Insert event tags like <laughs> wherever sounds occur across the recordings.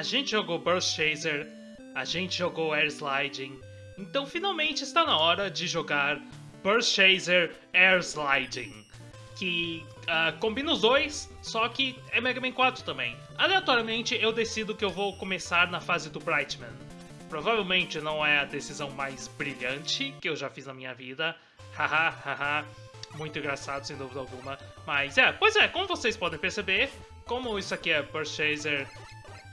a gente jogou Burst Chaser, a gente jogou Air Sliding, então finalmente está na hora de jogar Burst Chaser Air Sliding, que uh, combina os dois, só que é Mega Man 4 também. Aleatoriamente eu decido que eu vou começar na fase do Brightman. Provavelmente não é a decisão mais brilhante que eu já fiz na minha vida, haha, haha, muito engraçado sem dúvida alguma, mas é, pois é, como vocês podem perceber, como isso aqui é Burst Chaser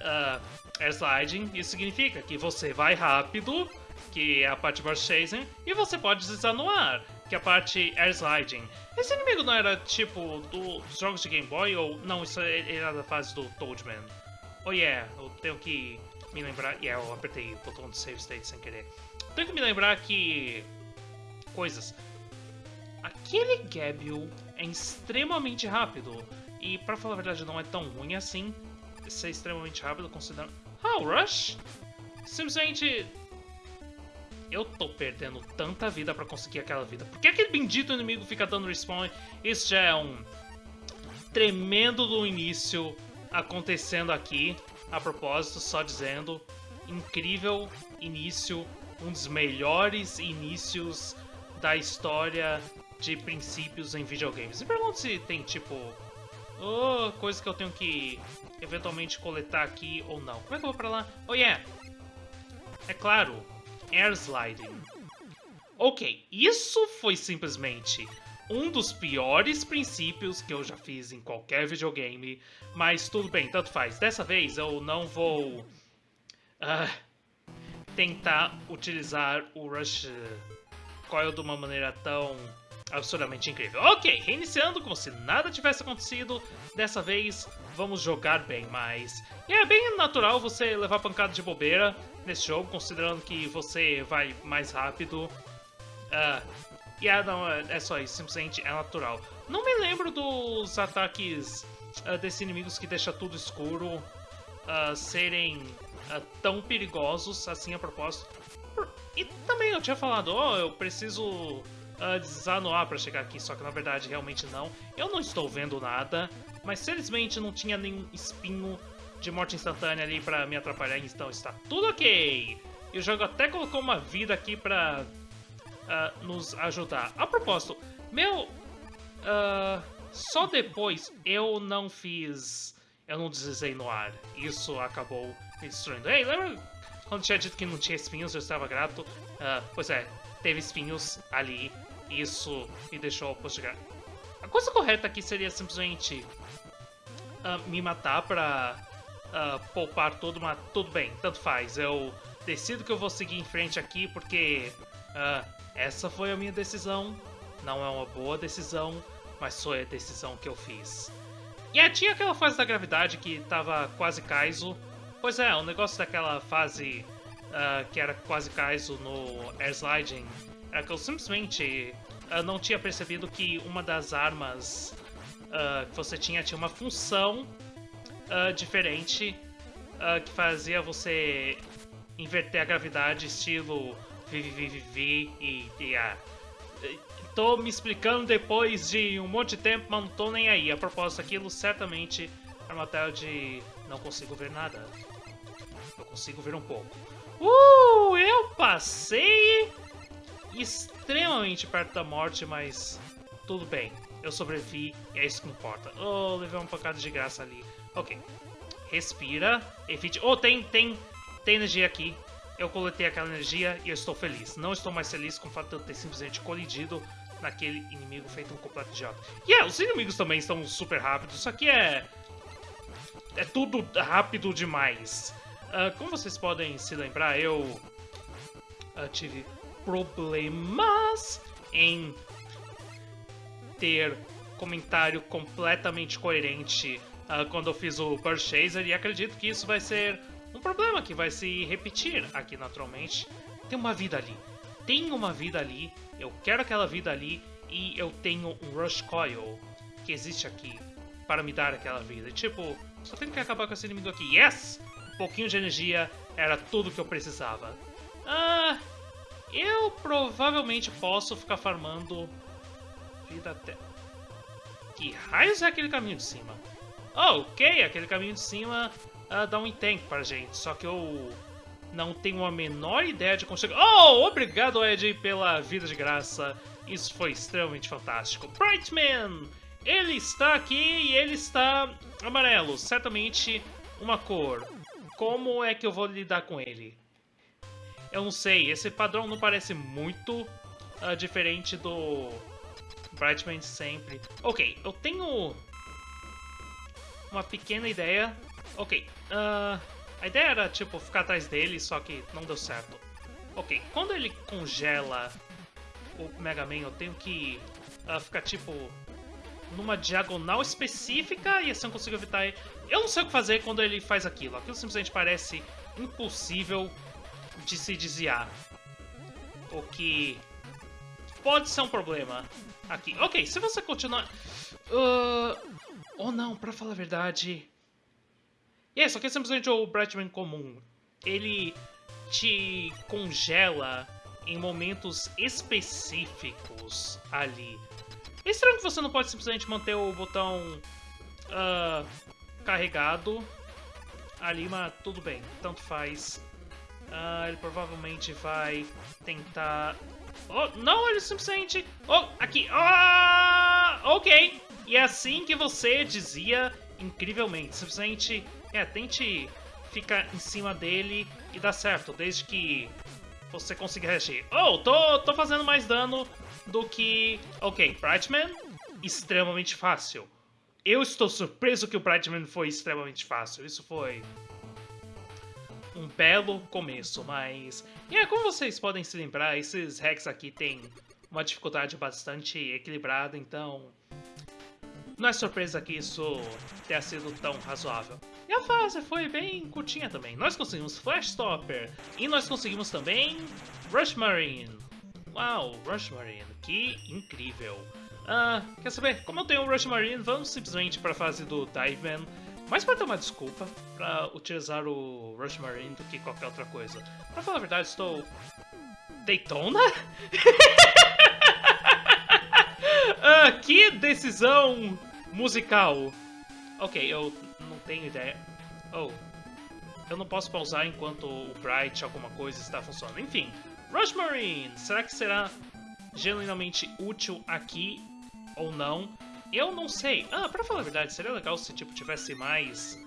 uh, Air Sliding, isso significa que você vai rápido, que é a parte Burst Chasing, e você pode deslizar no ar, que é a parte Air Sliding. Esse inimigo não era tipo dos jogos de Game Boy, ou não, isso é, era da fase do Toadman? Oh yeah, eu tenho que me lembrar... Yeah, eu apertei o botão de Save State sem querer. Tenho que me lembrar que... Coisas. Aquele Gabriel é extremamente rápido. E pra falar a verdade não é tão ruim assim ser extremamente rápido considerando... Ah, o Rush? Simplesmente... Eu tô perdendo tanta vida pra conseguir aquela vida. Por que aquele bendito inimigo fica dando respawn? Isso já é um tremendo do início acontecendo aqui. A propósito, só dizendo, incrível início, um dos melhores inícios da história de princípios em videogames. Me pergunto se tem, tipo, oh, coisa que eu tenho que eventualmente coletar aqui ou não. Como é que eu vou pra lá? Oh yeah! É claro, Air Sliding. Ok, isso foi simplesmente um dos piores princípios que eu já fiz em qualquer videogame, mas tudo bem, tanto faz. Dessa vez eu não vou uh, tentar utilizar o Rush Coil de uma maneira tão absurdamente incrível. Ok, reiniciando como se nada tivesse acontecido, dessa vez vamos jogar bem mais. E é bem natural você levar pancada de bobeira nesse jogo, considerando que você vai mais rápido. Uh, e yeah, não, é, é só isso, simplesmente é natural. Não me lembro dos ataques uh, desses inimigos que deixa tudo escuro uh, serem uh, tão perigosos assim a propósito. E também eu tinha falado, oh, eu preciso uh, deslizar no ar para chegar aqui, só que na verdade realmente não. Eu não estou vendo nada, mas felizmente não tinha nenhum espinho de morte instantânea ali para me atrapalhar, então está tudo ok. E o jogo até colocou uma vida aqui para uh, nos ajudar. A propósito, meu... Uh, só depois eu não fiz... Eu não deslizei no ar. Isso acabou me destruindo. Ei, lembra quando tinha dito que não tinha espinhos? Eu estava grato. Uh, pois é, teve espinhos ali isso me deixou postergar. A coisa correta aqui seria simplesmente uh, me matar pra uh, poupar tudo, mas tudo bem, tanto faz. Eu decido que eu vou seguir em frente aqui porque uh, essa foi a minha decisão. Não é uma boa decisão, mas foi a decisão que eu fiz. E yeah, tinha aquela fase da gravidade que tava quase Kaizo. Pois é, o negócio daquela fase uh, que era quase Kaizo no Air Sliding é que eu simplesmente uh, não tinha percebido que uma das armas uh, que você tinha tinha uma função uh, diferente que fazia você inverter a gravidade estilo VVVV e, e Tô me explicando depois de um monte de tempo, mas não tô nem aí. A propósito, aquilo certamente é uma tela de não consigo ver nada. Eu consigo ver um pouco. Uh, eu passei extremamente perto da morte, mas tudo bem. Eu sobrevivi e é isso que importa. Oh, levei uma pancada de graça ali. Ok. Respira. Evite... Oh, tem, tem, tem energia aqui. Eu coletei aquela energia e eu estou feliz. Não estou mais feliz com o fato de eu ter simplesmente colidido naquele inimigo feito um completo idiota. E yeah, os inimigos também estão super rápidos. Isso aqui é... É tudo rápido demais. Uh, como vocês podem se lembrar, eu uh, tive problemas em ter comentário completamente coerente uh, quando eu fiz o Burst Chaser e acredito que isso vai ser um problema que vai se repetir aqui naturalmente. Tem uma vida ali. Tem uma vida ali. Eu quero aquela vida ali e eu tenho um Rush Coil que existe aqui para me dar aquela vida. tipo, só tenho que acabar com esse inimigo aqui. Yes! Um pouquinho de energia era tudo que eu precisava. Ah, eu provavelmente posso ficar farmando vida até... Que raios é aquele caminho de cima? Oh, ok, aquele caminho de cima uh, dar um tank pra gente, só que eu não tenho a menor ideia de como chegar... Oh, obrigado, Ed, pela vida de graça. Isso foi extremamente fantástico. Brightman! Ele está aqui e ele está amarelo. Certamente uma cor. Como é que eu vou lidar com ele? Eu não sei, esse padrão não parece muito uh, diferente do Brightman sempre. Ok, eu tenho uma pequena ideia. Ok, uh, a ideia era, tipo, ficar atrás dele, só que não deu certo. Ok, quando ele congela o Mega Man, eu tenho que uh, ficar, tipo, numa diagonal específica e assim eu consigo evitar. Eu não sei o que fazer quando ele faz aquilo. Aquilo simplesmente parece impossível de se desviar. O que pode ser um problema aqui. Ok, se você continuar... Uh... Oh não, pra falar a verdade... E yeah, só que é simplesmente o Brightman comum. Ele te congela em momentos específicos ali. É estranho que você não pode simplesmente manter o botão uh, carregado ali, mas tudo bem, tanto faz. Uh, ele provavelmente vai tentar... Oh, não, ele simplesmente... Oh, aqui! Ah, ok! E é assim que você dizia incrivelmente. Simplesmente, é, tente ficar em cima dele e dá certo, desde que você consiga reagir. Oh, tô, tô fazendo mais dano do que... Ok, Brightman, extremamente fácil. Eu estou surpreso que o Brightman foi extremamente fácil. Isso foi um belo começo, mas... E é, como vocês podem se lembrar, esses hacks aqui têm uma dificuldade bastante equilibrada, então... Não é surpresa que isso tenha sido tão razoável. E a fase foi bem curtinha também. Nós conseguimos Flash Stopper e nós conseguimos também Rush Marine. Uau, Rush Marine, que incrível. Ah, quer saber? Como eu tenho o Rush Marine, vamos simplesmente para a fase do Dive Man. Mais para ter uma desculpa para utilizar o Rush Marine do que qualquer outra coisa. Para falar a verdade, estou... Daytona? <laughs> ah, que decisão musical. Ok, eu não tenho ideia. Oh, eu não posso pausar enquanto o Bright alguma coisa está funcionando. Enfim, Rush Marine, será que será genuinamente útil aqui ou não? Eu não sei. Ah, pra falar a verdade, seria legal se tipo tivesse mais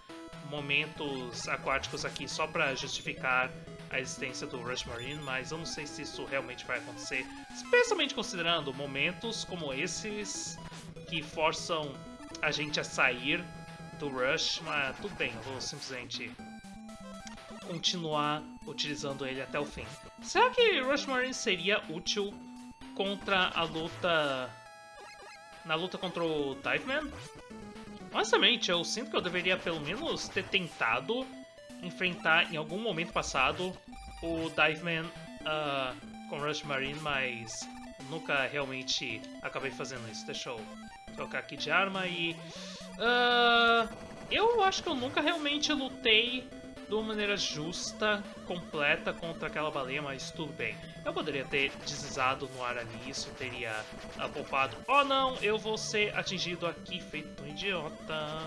momentos aquáticos aqui só pra justificar a existência do Rush Marine, mas eu não sei se isso realmente vai acontecer, especialmente considerando momentos como esses que forçam a gente a sair do Rush, mas tudo bem, eu vou simplesmente continuar utilizando ele até o fim. Será que Rush Marine seria útil contra a luta... na luta contra o Diveman? Honestamente, eu sinto que eu deveria pelo menos ter tentado enfrentar em algum momento passado o Diveman uh, com Rush Marine, mas nunca realmente acabei fazendo isso. Deixa eu trocar aqui de arma e... Uh, eu acho que eu nunca realmente lutei de uma maneira justa, completa contra aquela baleia, mas tudo bem. Eu poderia ter deslizado no ar ali, isso teria uh, poupado. Oh não, eu vou ser atingido aqui, feito um idiota.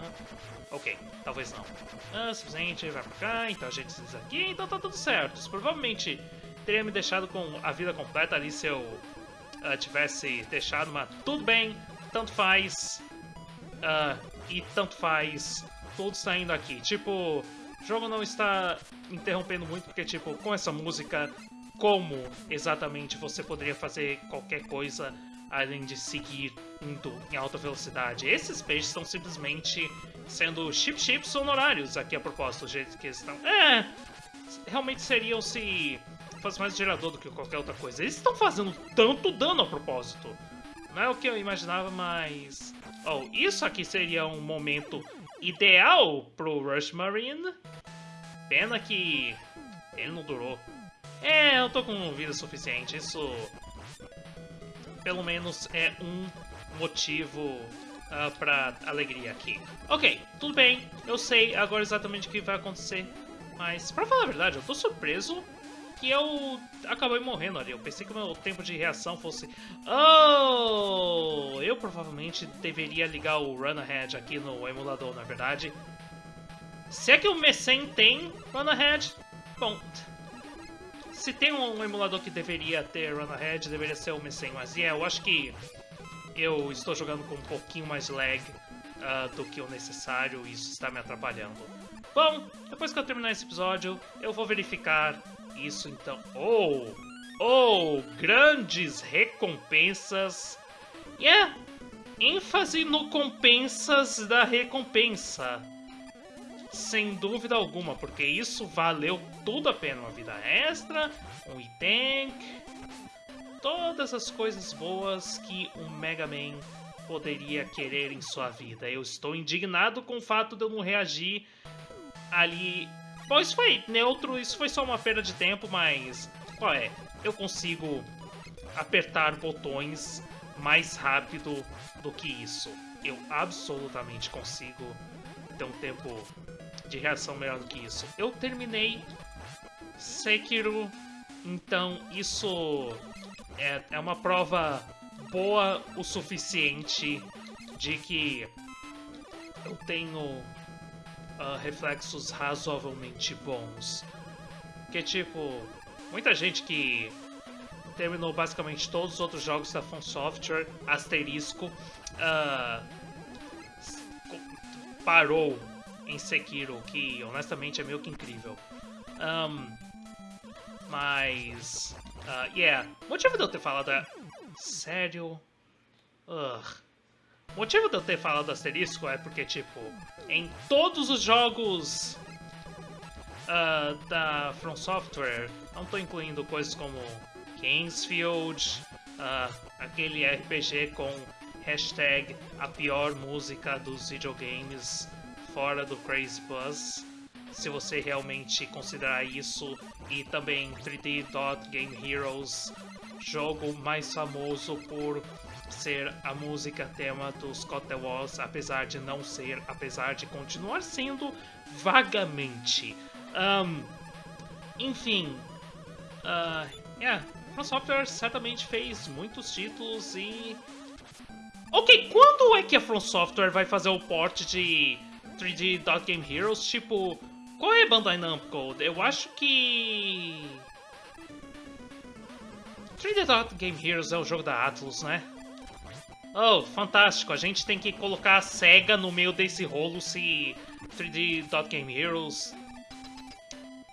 Ok, talvez não. Ah, simplesmente vai pra cá, então a gente desliza aqui, então tá tudo certo. Isso provavelmente teria me deixado com a vida completa ali se eu uh, tivesse deixado, mas tudo bem, tanto faz. Uh, e tanto faz, tudo saindo aqui. Tipo, o jogo não está interrompendo muito, porque, tipo, com essa música, como exatamente você poderia fazer qualquer coisa além de seguir indo em alta velocidade? Esses peixes estão simplesmente sendo chip-chips honorários aqui a propósito, do jeito que eles estão. É, realmente seriam se fosse mais gerador do que qualquer outra coisa. Eles estão fazendo tanto dano a propósito. Não é o que eu imaginava, mas... Oh, isso aqui seria um momento ideal pro Rush Marine. Pena que ele não durou. É, eu tô com vida suficiente, isso pelo menos é um motivo uh, pra alegria aqui. Ok, tudo bem, eu sei agora exatamente o que vai acontecer, mas pra falar a verdade, eu tô surpreso que eu acabei morrendo ali. Eu pensei que o meu tempo de reação fosse... Oh! Eu provavelmente deveria ligar o Run Ahead aqui no emulador, na verdade. Se é que o Messen tem Run Ahead, bom... Se tem um emulador que deveria ter Run Ahead, deveria ser o Messen, mas yeah, eu acho que eu estou jogando com um pouquinho mais lag uh, do que o necessário e isso está me atrapalhando. Bom, depois que eu terminar esse episódio, eu vou verificar isso então. Oh! Oh! Grandes recompensas! Yeah! ênfase no compensas da recompensa. Sem dúvida alguma, porque isso valeu tudo a pena. Uma vida extra, um item, todas as coisas boas que um Mega Man poderia querer em sua vida. Eu estou indignado com o fato de eu não reagir ali. Bom, isso foi neutro, isso foi só uma perda de tempo, mas qual é? Eu consigo apertar botões mais rápido do que isso. Eu absolutamente consigo ter um tempo de reação melhor do que isso. Eu terminei Sekiro, então isso é, é uma prova boa o suficiente de que eu tenho uh, reflexos razoavelmente bons. Que tipo, muita gente que terminou basicamente todos os outros jogos da From Software, asterisco, uh, parou em Sekiro, que honestamente é meio que incrível. Um, mas. Uh, yeah. O motivo de eu ter falado é. Sério? Ugh. O motivo de eu ter falado asterisco é porque, tipo, em todos os jogos uh, da From Software, não tô incluindo coisas como Kingsfield, uh, aquele RPG com hashtag a pior música dos videogames fora do Crazy Buzz, se você realmente considerar isso, e também 3D Dot Game Heroes, jogo mais famoso por ser a música tema dos Scott the Walls, apesar de não ser, apesar de continuar sendo vagamente. Um, enfim, uh, yeah, a Software certamente fez muitos títulos e... Ok, quando é que a From Software vai fazer o port de 3D Dot Game Heroes? Tipo, qual é a Bandai Namco? Eu acho que... 3D Dot Game Heroes é o jogo da Atlus, né? Oh, fantástico. A gente tem que colocar a SEGA no meio desse rolo se 3D Dot Game Heroes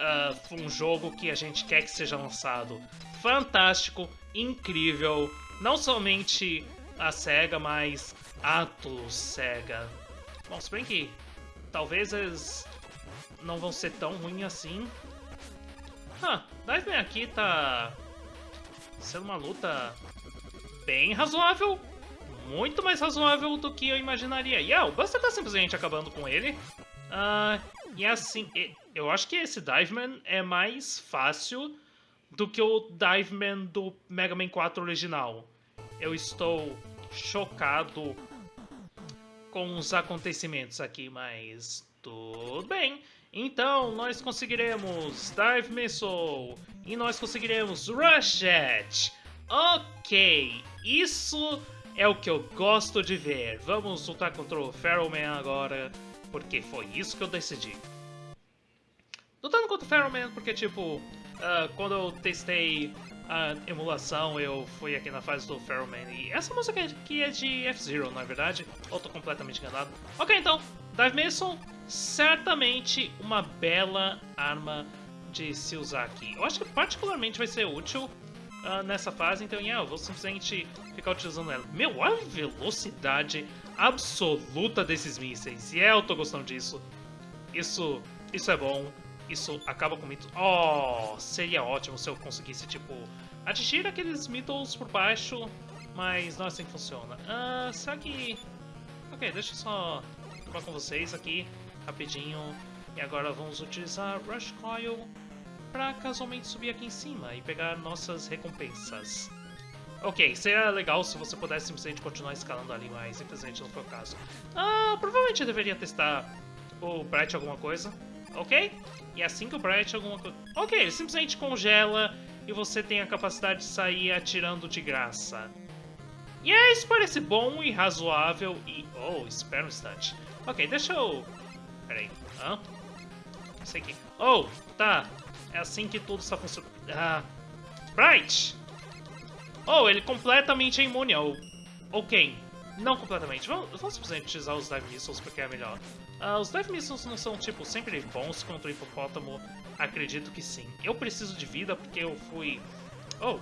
uh, um jogo que a gente quer que seja lançado fantástico, incrível. Não somente a SEGA, mas Atlus SEGA. Bom, se bem que talvez eles não vão ser tão ruins assim. Ah, Diveman aqui tá sendo uma luta bem razoável. Muito mais razoável do que eu imaginaria. E yeah, o Buster tá simplesmente acabando com ele. Uh, e assim, eu acho que esse Diveman é mais fácil do que o Diveman do Mega Man 4 original. Eu estou chocado com os acontecimentos aqui, mas tudo bem. Então, nós conseguiremos Dive Missile e nós conseguiremos Rush Jet. Ok, isso é o que eu gosto de ver. Vamos lutar contra o Feralman agora, porque foi isso que eu decidi. Lutando contra o Feralman porque, tipo, uh, quando eu testei a emulação, eu fui aqui na fase do Ferroman. E essa música aqui é de F-Zero, na é verdade? Ou tô completamente enganado? Ok, então, Dive Missile, certamente uma bela arma de se usar aqui. Eu acho que particularmente vai ser útil uh, nessa fase, então yeah, eu vou simplesmente ficar utilizando ela. Meu, olha a velocidade absoluta desses mísseis. E é, eu tô gostando disso. Isso, isso é bom isso acaba com mitos. Oh, seria ótimo se eu conseguisse, tipo, atingir aqueles mitos por baixo, mas não é assim que funciona. Ah, será que... Ok, deixa eu só falar com vocês aqui, rapidinho. E agora vamos utilizar Rush Coil para casualmente subir aqui em cima e pegar nossas recompensas. Ok, seria legal se você pudesse simplesmente continuar escalando ali, mas infelizmente não foi o caso. Ah, provavelmente eu deveria testar o Bright alguma coisa, ok? E assim que o Bright alguma coisa... Ok, ele simplesmente congela e você tem a capacidade de sair atirando de graça. E é, isso parece bom e razoável e... Oh, espera um instante. Ok, deixa eu... Peraí. Hã? sei que... Oh, tá. É assim que tudo está funcionando. Ah, Bright! Oh, ele completamente é imune ao... Ok, não completamente. Vamos, vamos simplesmente utilizar os Dive Missiles porque é melhor. Uh, os Dive Missiles não são, tipo, sempre bons contra o hipopótamo? Acredito que sim. Eu preciso de vida porque eu fui... Oh,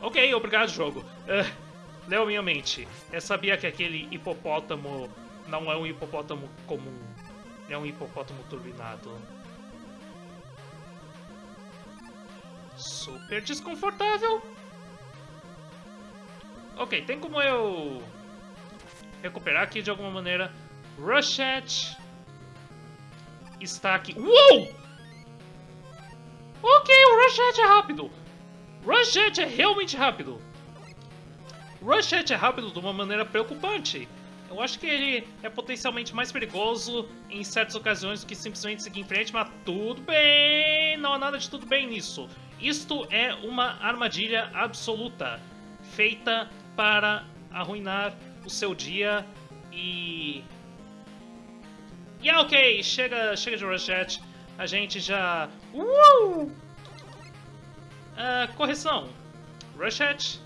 ok, obrigado, jogo. Uh, leu minha mente. Eu sabia que aquele hipopótamo não é um hipopótamo comum. É um hipopótamo turbinado. Super desconfortável. Ok, tem como eu recuperar aqui de alguma maneira. Rushet está aqui. Uou! Ok, o Rushet é rápido. Rushet é realmente rápido. Rushet é rápido de uma maneira preocupante. Eu acho que ele é potencialmente mais perigoso em certas ocasiões do que simplesmente seguir em frente, mas tudo bem, não há nada de tudo bem nisso. Isto é uma armadilha absoluta, feita para arruinar o seu dia e... E yeah, ok, chega, chega de Rosette, a gente já... Uh! Uh, correção, Rosette,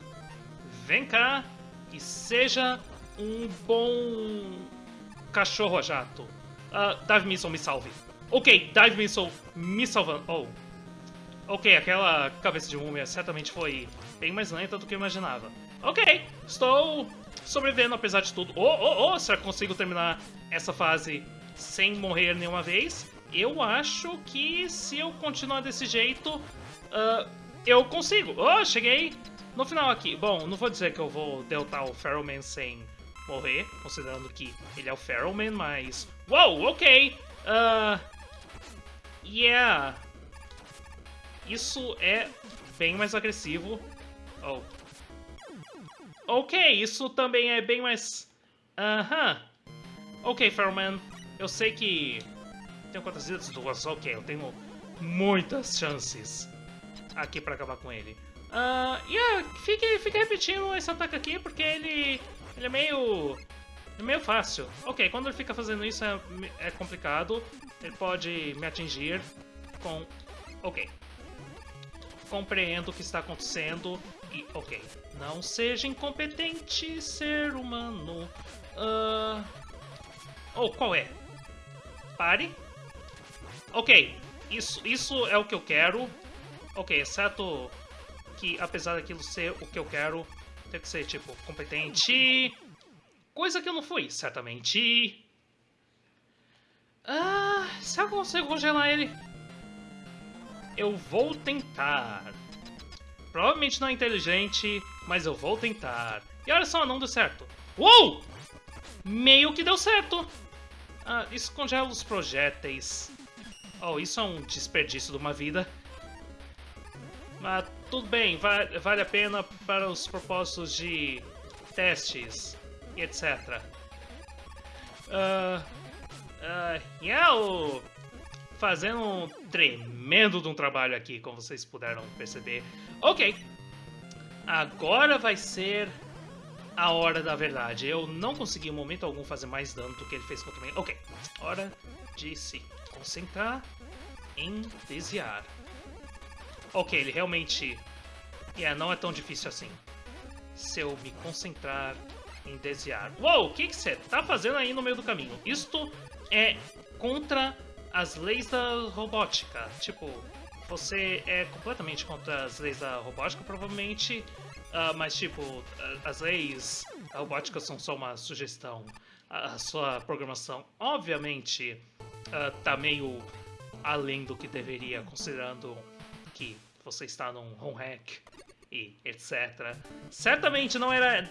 vem cá e seja um bom cachorro a jato. Uh, Dive Missile me salve. Ok, Dive Missile me salvando. Oh. Ok, aquela cabeça de múmia certamente foi bem mais lenta do que eu imaginava. Ok, estou sobrevivendo apesar de tudo. Oh, oh, oh, será que consigo terminar essa fase sem morrer nenhuma vez? Eu acho que se eu continuar desse jeito, uh, eu consigo. Oh, cheguei no final aqui. Bom, não vou dizer que eu vou derrotar o Feralman sem morrer, considerando que ele é o Feralman, mas... Uou, ok! Uh, yeah! Isso é bem mais agressivo. Oh. Ok, isso também é bem mais... Aham. Uh -huh. Ok, Feralman, eu sei que... Tenho quantas vidas? Duas. Ok, eu tenho muitas chances aqui pra acabar com ele. Uh, yeah, fique, fique repetindo esse ataque aqui, porque ele ele é meio... É meio fácil. Ok, quando ele fica fazendo isso é, é complicado. Ele pode me atingir com... Ok. Compreendo o que está acontecendo e... Ok. Não seja incompetente, ser humano. Uh... Oh, qual é? Pare. Ok. Isso, isso é o que eu quero. Ok, exceto que apesar daquilo ser o que eu quero, tem que ser, tipo, competente. Coisa que eu não fui, certamente. Ah, que eu consigo congelar ele? Eu vou tentar. Provavelmente não é inteligente, mas eu vou tentar. E olha só, não deu certo. Uou! Meio que deu certo. Ah, isso congela os projéteis. Oh, isso é um desperdício de uma vida. Mas tudo bem, vale, vale a pena para os propósitos de testes e etc. Uh, uh, eu fazendo um tremendo de um trabalho aqui, como vocês puderam perceber. Ok, agora vai ser a hora da verdade. Eu não consegui em momento algum fazer mais dano do que ele fez contra mim. Ok, hora de se concentrar em desviar. Ok, ele realmente... Yeah, não é tão difícil assim. Se eu me concentrar em desviar... Uou, o que você tá fazendo aí no meio do caminho? Isto é contra as leis da robótica. Tipo, você é completamente contra as leis da robótica, provavelmente. Uh, mas, tipo, as leis da robótica são só uma sugestão. A sua programação, obviamente, uh, tá meio além do que deveria, considerando que você está num home hack e etc. Certamente não era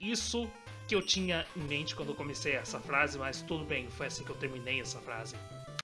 isso que eu tinha em mente quando eu comecei essa frase, mas tudo bem, foi assim que eu terminei essa frase.